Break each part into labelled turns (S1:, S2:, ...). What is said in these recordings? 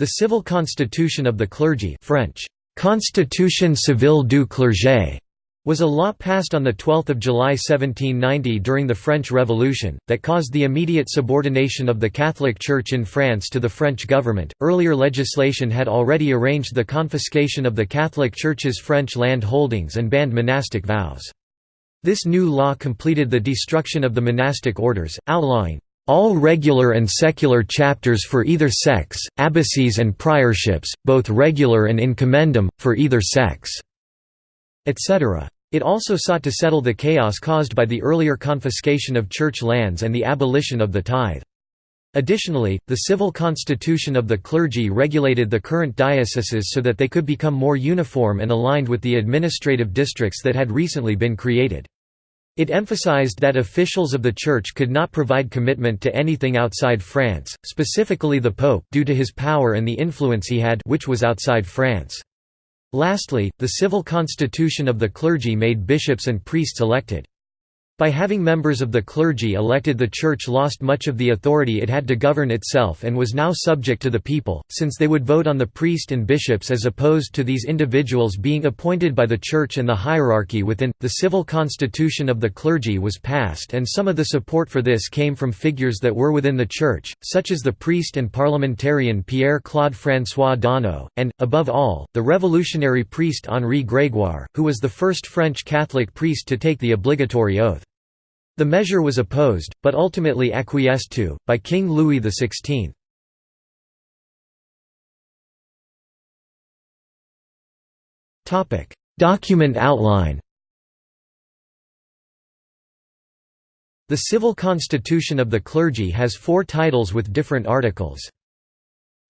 S1: The civil constitution of the clergy French, Constitution civile du clergé, was a law passed on 12 July 1790 during the French Revolution, that caused the immediate subordination of the Catholic Church in France to the French government. Earlier legislation had already arranged the confiscation of the Catholic Church's French land holdings and banned monastic vows. This new law completed the destruction of the monastic orders, outlawing all regular and secular chapters for either sex, abbacies and priorships, both regular and in commendam, for either sex", etc. It also sought to settle the chaos caused by the earlier confiscation of church lands and the abolition of the tithe. Additionally, the civil constitution of the clergy regulated the current dioceses so that they could become more uniform and aligned with the administrative districts that had recently been created. It emphasized that officials of the Church could not provide commitment to anything outside France, specifically the Pope due to his power and the influence he had which was outside France. Lastly, the civil constitution of the clergy made bishops and priests elected. By having members of the clergy elected the Church lost much of the authority it had to govern itself and was now subject to the people, since they would vote on the priest and bishops as opposed to these individuals being appointed by the Church and the hierarchy within. The civil constitution of the clergy was passed and some of the support for this came from figures that were within the Church, such as the priest and parliamentarian Pierre-Claude François Daunou, and, above all, the revolutionary priest Henri Grégoire, who was the first French Catholic priest to take the obligatory oath. The measure was opposed, but ultimately acquiesced to, by King Louis XVI. Document outline The civil constitution of the clergy has four titles with different articles.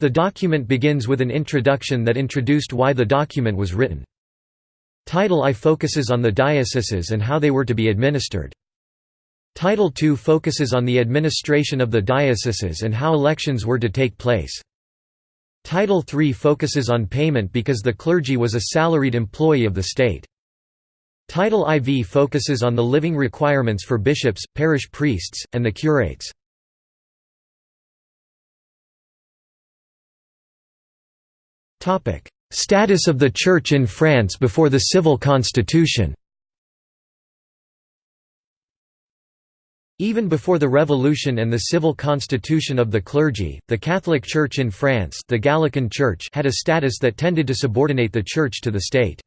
S1: The document begins with an introduction that introduced why the document was written. Title I focuses on the dioceses and how they were to be administered. Title II focuses on the administration of the dioceses and how elections were to take place. Title III focuses on payment because the clergy was a salaried employee of the state. Title IV focuses on the living requirements for bishops, parish priests, and the curates. Status of the Church in France before the civil constitution Even before the Revolution and the civil constitution of the clergy, the Catholic Church in France the Gallican Church had a status that tended to subordinate the Church to the state.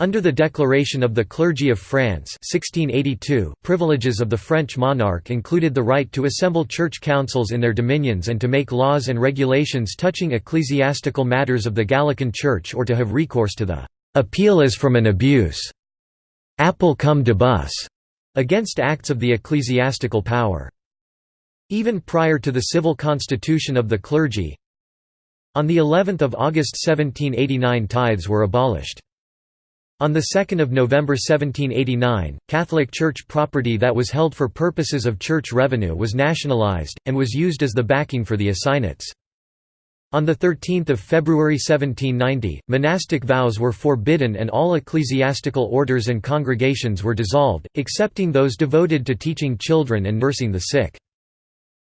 S1: Under the Declaration of the Clergy of France 1682, privileges of the French monarch included the right to assemble church councils in their dominions and to make laws and regulations touching ecclesiastical matters of the Gallican Church or to have recourse to the «appeal as from an abuse» appel comme d'abus against acts of the ecclesiastical power. Even prior to the civil constitution of the clergy, on the 11th of August 1789 tithes were abolished. On 2 November 1789, Catholic Church property that was held for purposes of church revenue was nationalized, and was used as the backing for the assignats. On 13 February 1790, monastic vows were forbidden and all ecclesiastical orders and congregations were dissolved, excepting those devoted to teaching children and nursing the sick.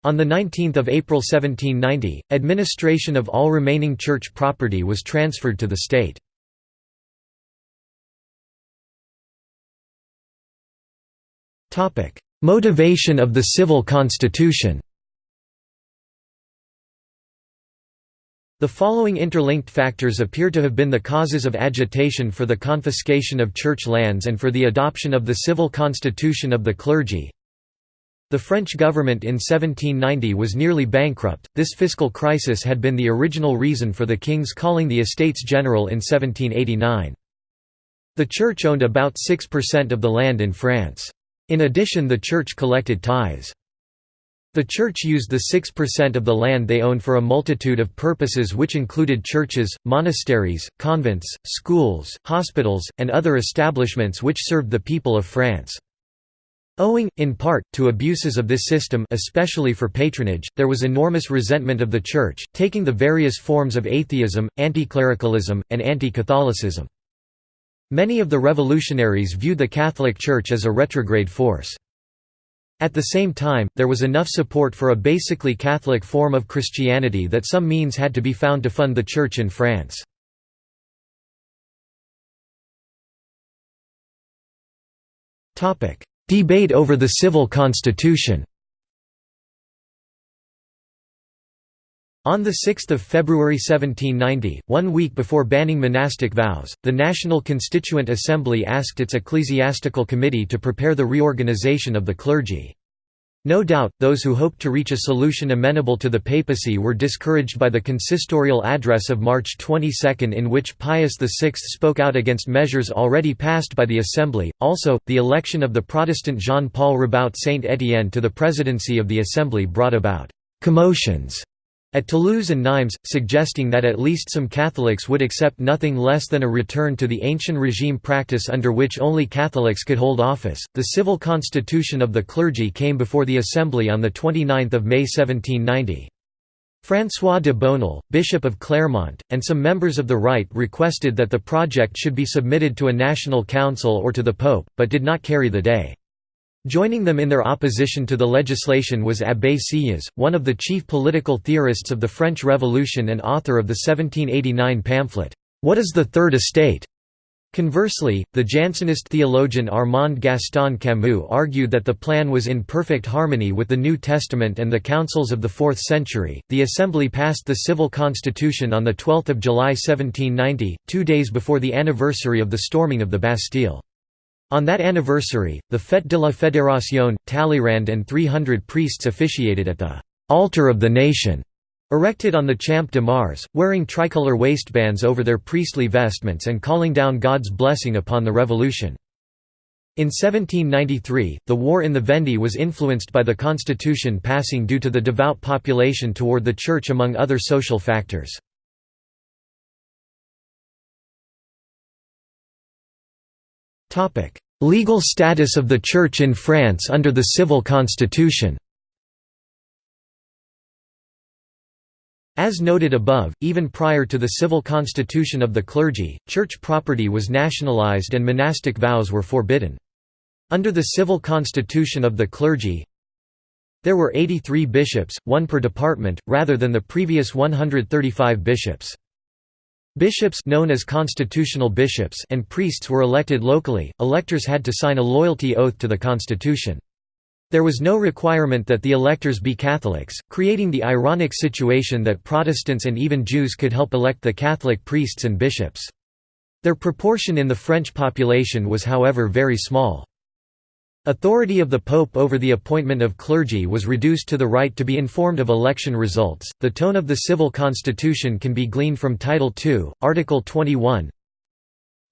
S1: On 19 April 1790, administration of all remaining church property was transferred to the state. Motivation of the civil constitution The following interlinked factors appear to have been the causes of agitation for the confiscation of church lands and for the adoption of the civil constitution of the clergy. The French government in 1790 was nearly bankrupt. This fiscal crisis had been the original reason for the king's calling the Estates General in 1789. The church owned about 6% of the land in France. In addition the church collected tithes. The church used the 6% of the land they owned for a multitude of purposes which included churches, monasteries, convents, schools, hospitals, and other establishments which served the people of France. Owing, in part, to abuses of this system especially for patronage, there was enormous resentment of the Church, taking the various forms of atheism, anti-clericalism, and anti-Catholicism. Many of the revolutionaries viewed the Catholic Church as a retrograde force. At the same time, there was enough support for a basically Catholic form of Christianity that some means had to be found to fund the Church in France. Debate over the civil constitution On 6 February 1790, one week before banning monastic vows, the National Constituent Assembly asked its ecclesiastical committee to prepare the reorganization of the clergy. No doubt, those who hoped to reach a solution amenable to the papacy were discouraged by the consistorial address of March 22 in which Pius VI spoke out against measures already passed by the Assembly. Also, the election of the Protestant Jean-Paul Rabaut Saint-Étienne to the presidency of the Assembly brought about «commotions» at Toulouse and Nimes, suggesting that at least some Catholics would accept nothing less than a return to the ancient regime practice under which only Catholics could hold office. The civil constitution of the clergy came before the Assembly on 29 May 1790. François de Bonald, Bishop of Clermont, and some members of the Right requested that the project should be submitted to a national council or to the Pope, but did not carry the day. Joining them in their opposition to the legislation was Abbé Sieyès, one of the chief political theorists of the French Revolution and author of the 1789 pamphlet, What is the Third Estate? Conversely, the Jansenist theologian Armand Gaston Camus argued that the plan was in perfect harmony with the New Testament and the councils of the 4th century. The Assembly passed the civil constitution on the 12th of July 1790, 2 days before the anniversary of the storming of the Bastille. On that anniversary, the Fête de la Fédération, Talleyrand and 300 priests officiated at the «altar of the nation», erected on the Champ de Mars, wearing tricolour waistbands over their priestly vestments and calling down God's blessing upon the revolution. In 1793, the war in the Vendée was influenced by the constitution passing due to the devout population toward the Church among other social factors. Legal status of the Church in France under the civil constitution As noted above, even prior to the civil constitution of the clergy, church property was nationalized and monastic vows were forbidden. Under the civil constitution of the clergy, there were 83 bishops, one per department, rather than the previous 135 bishops. Bishops known as constitutional bishops and priests were elected locally. Electors had to sign a loyalty oath to the constitution. There was no requirement that the electors be Catholics, creating the ironic situation that Protestants and even Jews could help elect the Catholic priests and bishops. Their proportion in the French population was however very small. Authority of the Pope over the appointment of clergy was reduced to the right to be informed of election results. The tone of the civil constitution can be gleaned from Title II, Article 21,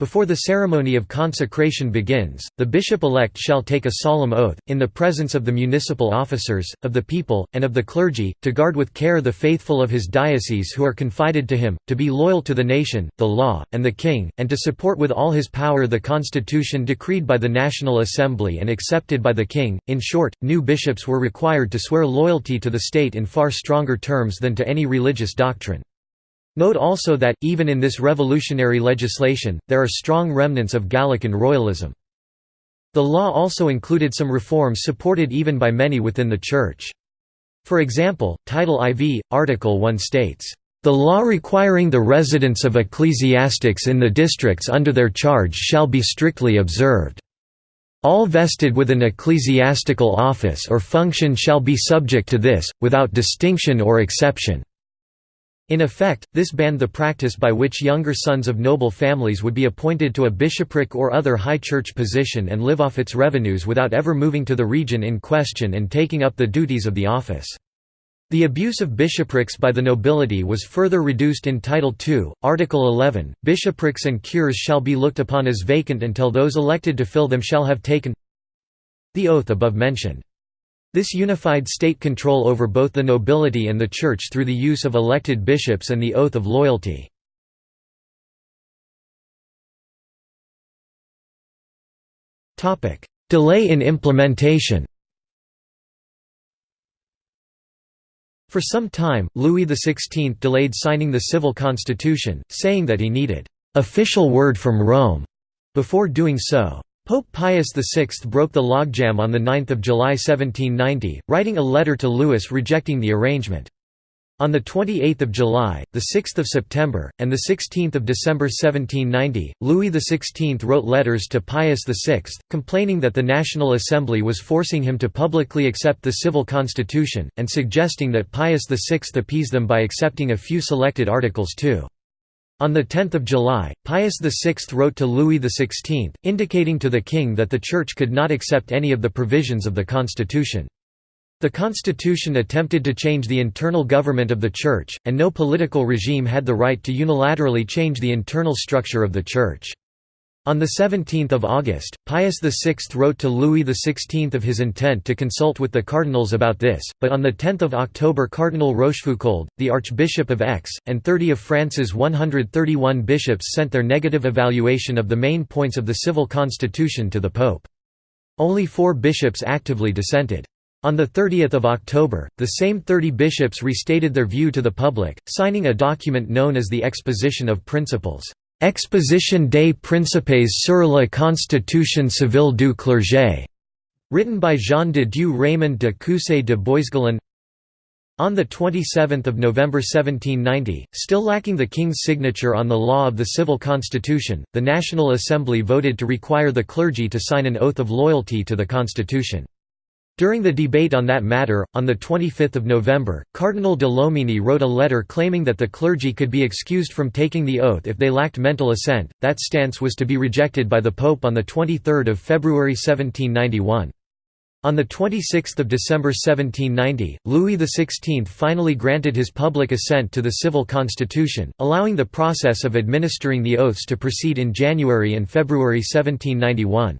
S1: before the ceremony of consecration begins, the bishop-elect shall take a solemn oath, in the presence of the municipal officers, of the people, and of the clergy, to guard with care the faithful of his diocese who are confided to him, to be loyal to the nation, the law, and the king, and to support with all his power the constitution decreed by the National Assembly and accepted by the king. In short, new bishops were required to swear loyalty to the state in far stronger terms than to any religious doctrine. Note also that, even in this revolutionary legislation, there are strong remnants of Gallican royalism. The law also included some reforms supported even by many within the Church. For example, Title IV, Article 1 states, "...the law requiring the residence of ecclesiastics in the districts under their charge shall be strictly observed. All vested with an ecclesiastical office or function shall be subject to this, without distinction or exception." In effect, this banned the practice by which younger sons of noble families would be appointed to a bishopric or other high church position and live off its revenues without ever moving to the region in question and taking up the duties of the office. The abuse of bishoprics by the nobility was further reduced in Title II, Article 11, bishoprics and cures shall be looked upon as vacant until those elected to fill them shall have taken the oath above mentioned. This unified state control over both the nobility and the church through the use of elected bishops and the oath of loyalty. Delay in implementation For some time, Louis XVI delayed signing the civil constitution, saying that he needed «official word from Rome» before doing so. Pope Pius VI broke the logjam on 9 July 1790, writing a letter to Louis rejecting the arrangement. On 28 July, 6 September, and 16 December 1790, Louis XVI wrote letters to Pius VI, complaining that the National Assembly was forcing him to publicly accept the civil constitution, and suggesting that Pius VI appease them by accepting a few selected articles too. On 10 July, Pius VI wrote to Louis XVI, indicating to the king that the Church could not accept any of the provisions of the constitution. The constitution attempted to change the internal government of the Church, and no political regime had the right to unilaterally change the internal structure of the Church. On 17 August, Pius VI wrote to Louis XVI of his intent to consult with the cardinals about this, but on 10 October Cardinal Rochefoucauld, the Archbishop of Aix, and 30 of France's 131 bishops sent their negative evaluation of the main points of the civil constitution to the Pope. Only four bishops actively dissented. On 30 October, the same 30 bishops restated their view to the public, signing a document known as the Exposition of Principles Exposition des Principes sur la Constitution civile du clergé, written by Jean de Dieu Raymond de Cucé de Boisgelin. On 27 November 1790, still lacking the king's signature on the law of the civil constitution, the National Assembly voted to require the clergy to sign an oath of loyalty to the constitution. During the debate on that matter, on 25 November, Cardinal de Lomenie wrote a letter claiming that the clergy could be excused from taking the oath if they lacked mental assent. That stance was to be rejected by the Pope on 23 February 1791. On 26 December 1790, Louis XVI finally granted his public assent to the civil constitution, allowing the process of administering the oaths to proceed in January and February 1791.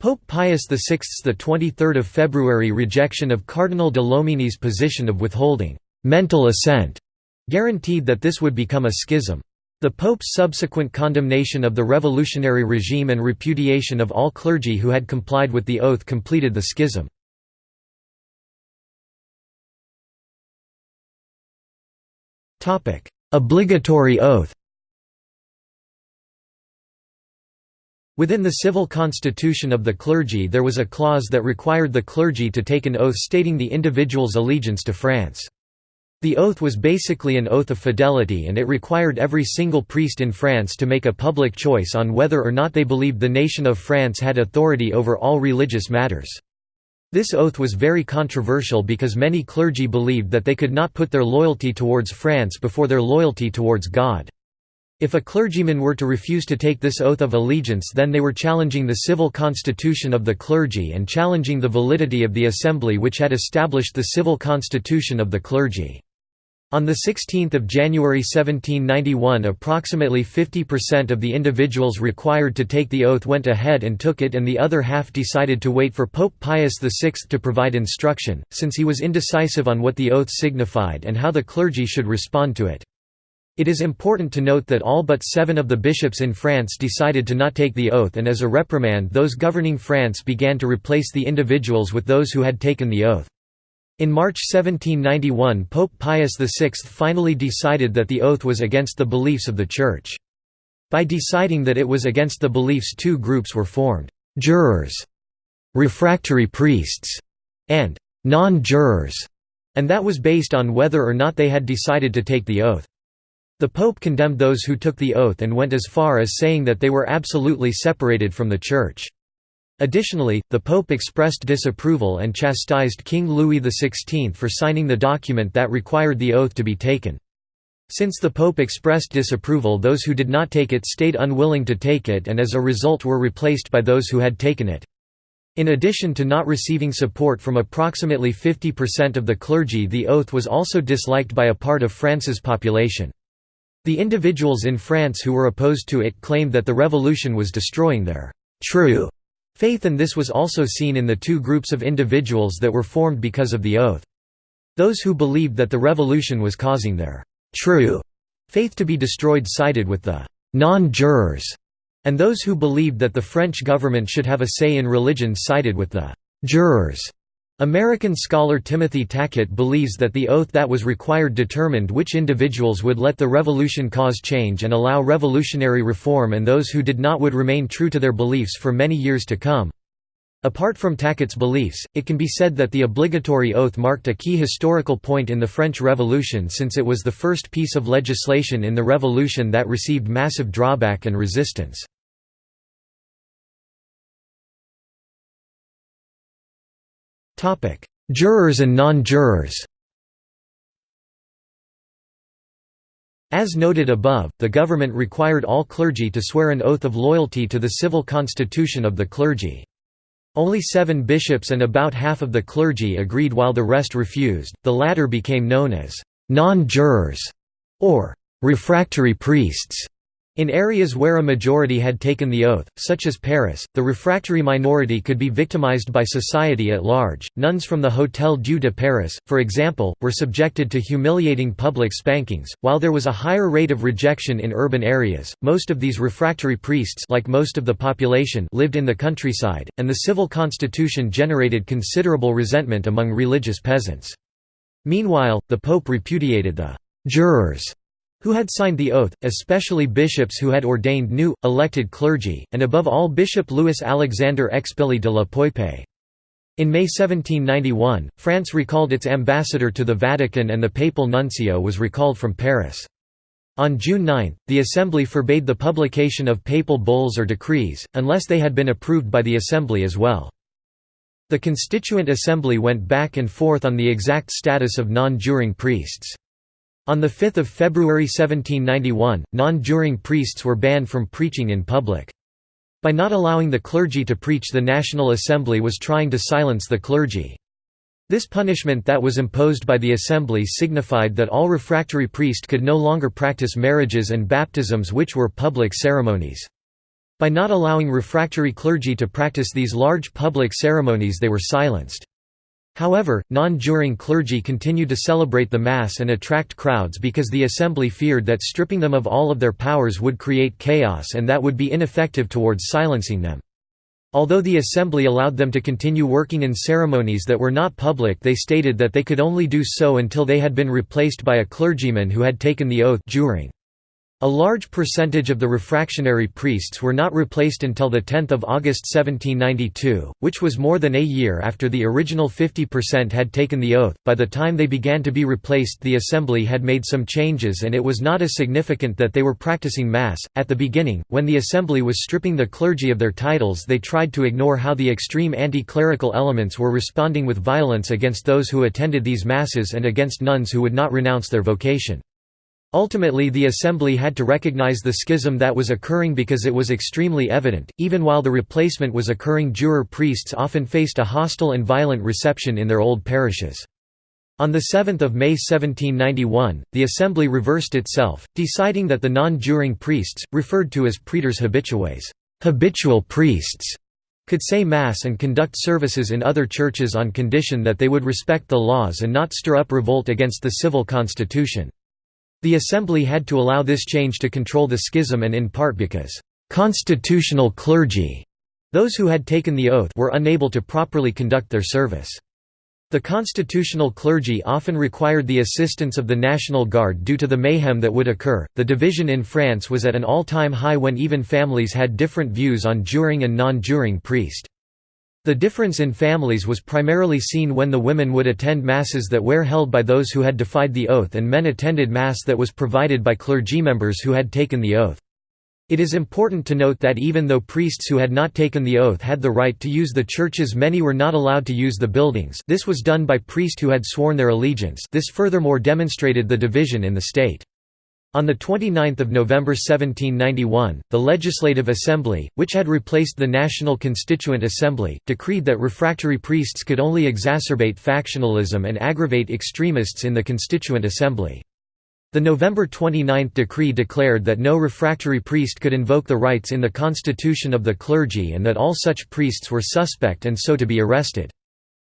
S1: Pope Pius VI's 23 February rejection of Cardinal de Lomenie's position of withholding «mental assent» guaranteed that this would become a schism. The Pope's subsequent condemnation of the revolutionary regime and repudiation of all clergy who had complied with the oath completed the schism. Obligatory oath Within the civil constitution of the clergy there was a clause that required the clergy to take an oath stating the individual's allegiance to France. The oath was basically an oath of fidelity and it required every single priest in France to make a public choice on whether or not they believed the nation of France had authority over all religious matters. This oath was very controversial because many clergy believed that they could not put their loyalty towards France before their loyalty towards God. If a clergyman were to refuse to take this oath of allegiance then they were challenging the civil constitution of the clergy and challenging the validity of the assembly which had established the civil constitution of the clergy. On 16 January 1791 approximately 50% of the individuals required to take the oath went ahead and took it and the other half decided to wait for Pope Pius VI to provide instruction, since he was indecisive on what the oath signified and how the clergy should respond to it. It is important to note that all but seven of the bishops in France decided to not take the oath and as a reprimand those governing France began to replace the individuals with those who had taken the oath. In March 1791 Pope Pius VI finally decided that the oath was against the beliefs of the Church. By deciding that it was against the beliefs two groups were formed, «jurors», «refractory priests», and «non-jurors», and that was based on whether or not they had decided to take the oath. The Pope condemned those who took the oath and went as far as saying that they were absolutely separated from the Church. Additionally, the Pope expressed disapproval and chastised King Louis XVI for signing the document that required the oath to be taken. Since the Pope expressed disapproval those who did not take it stayed unwilling to take it and as a result were replaced by those who had taken it. In addition to not receiving support from approximately 50% of the clergy the oath was also disliked by a part of France's population. The individuals in France who were opposed to it claimed that the revolution was destroying their «true» faith and this was also seen in the two groups of individuals that were formed because of the oath. Those who believed that the revolution was causing their «true» faith to be destroyed sided with the «non-jurors», and those who believed that the French government should have a say in religion sided with the «jurors» American scholar Timothy Tackett believes that the oath that was required determined which individuals would let the revolution cause change and allow revolutionary reform and those who did not would remain true to their beliefs for many years to come. Apart from Tackett's beliefs, it can be said that the obligatory oath marked a key historical point in the French Revolution since it was the first piece of legislation in the revolution that received massive drawback and resistance. Jurors and non-jurors As noted above, the government required all clergy to swear an oath of loyalty to the civil constitution of the clergy. Only seven bishops and about half of the clergy agreed while the rest refused, the latter became known as «non-jurors» or «refractory priests». In areas where a majority had taken the oath, such as Paris, the refractory minority could be victimized by society at large. Nuns from the Hôtel Dieu de Paris, for example, were subjected to humiliating public spankings. While there was a higher rate of rejection in urban areas, most of these refractory priests, like most of the population, lived in the countryside, and the civil constitution generated considerable resentment among religious peasants. Meanwhile, the pope repudiated the jurors who had signed the oath, especially bishops who had ordained new, elected clergy, and above all Bishop Louis Alexandre Expilly de la Poype. In May 1791, France recalled its ambassador to the Vatican and the papal nuncio was recalled from Paris. On June 9, the Assembly forbade the publication of papal bulls or decrees, unless they had been approved by the Assembly as well. The Constituent Assembly went back and forth on the exact status of non-juring priests. On 5 February 1791, non-juring priests were banned from preaching in public. By not allowing the clergy to preach the National Assembly was trying to silence the clergy. This punishment that was imposed by the Assembly signified that all refractory priest could no longer practice marriages and baptisms which were public ceremonies. By not allowing refractory clergy to practice these large public ceremonies they were silenced. However, non-juring clergy continued to celebrate the Mass and attract crowds because the Assembly feared that stripping them of all of their powers would create chaos and that would be ineffective towards silencing them. Although the Assembly allowed them to continue working in ceremonies that were not public they stated that they could only do so until they had been replaced by a clergyman who had taken the oath juring. A large percentage of the refractionary priests were not replaced until 10 August 1792, which was more than a year after the original 50% had taken the oath. By the time they began to be replaced, the assembly had made some changes and it was not as significant that they were practicing Mass. At the beginning, when the assembly was stripping the clergy of their titles, they tried to ignore how the extreme anti clerical elements were responding with violence against those who attended these Masses and against nuns who would not renounce their vocation. Ultimately the assembly had to recognize the schism that was occurring because it was extremely evident, even while the replacement was occurring juror priests often faced a hostile and violent reception in their old parishes. On 7 May 1791, the assembly reversed itself, deciding that the non-juring priests, referred to as prêtres habitués habitual priests", could say Mass and conduct services in other churches on condition that they would respect the laws and not stir up revolt against the civil constitution. The Assembly had to allow this change to control the schism and in part because «constitutional clergy» those who had taken the oath were unable to properly conduct their service. The constitutional clergy often required the assistance of the National Guard due to the mayhem that would occur. The division in France was at an all time high when even families had different views on juring and non juring priest. The difference in families was primarily seen when the women would attend masses that were held by those who had defied the oath and men attended mass that was provided by clergy members who had taken the oath. It is important to note that even though priests who had not taken the oath had the right to use the churches many were not allowed to use the buildings this was done by priests who had sworn their allegiance this furthermore demonstrated the division in the state. On 29 November 1791, the Legislative Assembly, which had replaced the National Constituent Assembly, decreed that refractory priests could only exacerbate factionalism and aggravate extremists in the Constituent Assembly. The November 29 decree declared that no refractory priest could invoke the rights in the constitution of the clergy and that all such priests were suspect and so to be arrested.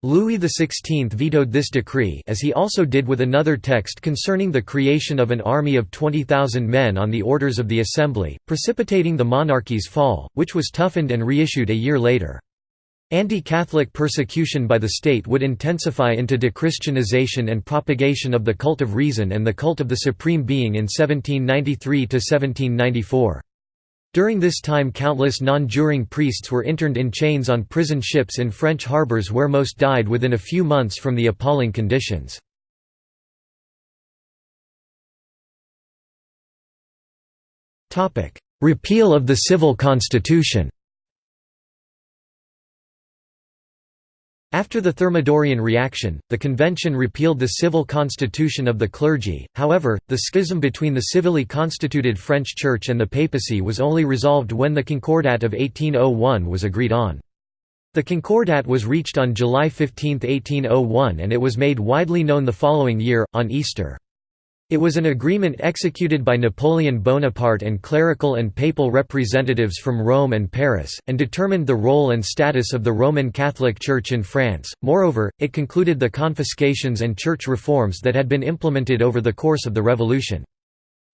S1: Louis XVI vetoed this decree as he also did with another text concerning the creation of an army of 20,000 men on the orders of the Assembly, precipitating the monarchy's fall, which was toughened and reissued a year later. Anti-Catholic persecution by the state would intensify into dechristianization and propagation of the cult of reason and the cult of the supreme being in 1793–1794. During this time countless non-juring priests were interned in chains on prison ships in French harbours where most died within a few months from the appalling conditions. Repeal of the civil constitution After the Thermidorian reaction, the convention repealed the civil constitution of the clergy, however, the schism between the civilly constituted French Church and the papacy was only resolved when the Concordat of 1801 was agreed on. The Concordat was reached on July 15, 1801 and it was made widely known the following year, on Easter. It was an agreement executed by Napoleon Bonaparte and clerical and papal representatives from Rome and Paris, and determined the role and status of the Roman Catholic Church in France. Moreover, it concluded the confiscations and church reforms that had been implemented over the course of the Revolution.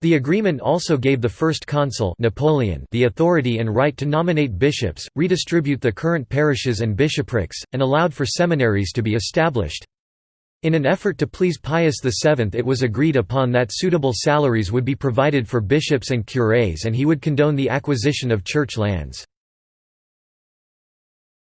S1: The agreement also gave the first consul Napoleon the authority and right to nominate bishops, redistribute the current parishes and bishoprics, and allowed for seminaries to be established. In an effort to please Pius VII it was agreed upon that suitable salaries would be provided for bishops and curés and he would condone the acquisition of church lands.